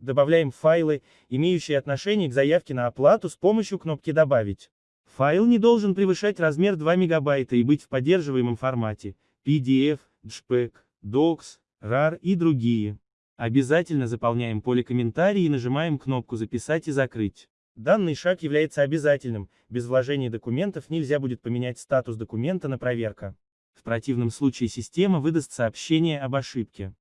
Добавляем файлы, имеющие отношение к заявке на оплату с помощью кнопки «Добавить». Файл не должен превышать размер 2 мегабайта и быть в поддерживаемом формате PDF, JPEG, Docs, RAR и другие. Обязательно заполняем поле комментарий и нажимаем кнопку «Записать и закрыть». Данный шаг является обязательным, без вложения документов нельзя будет поменять статус документа на проверка. В противном случае система выдаст сообщение об ошибке.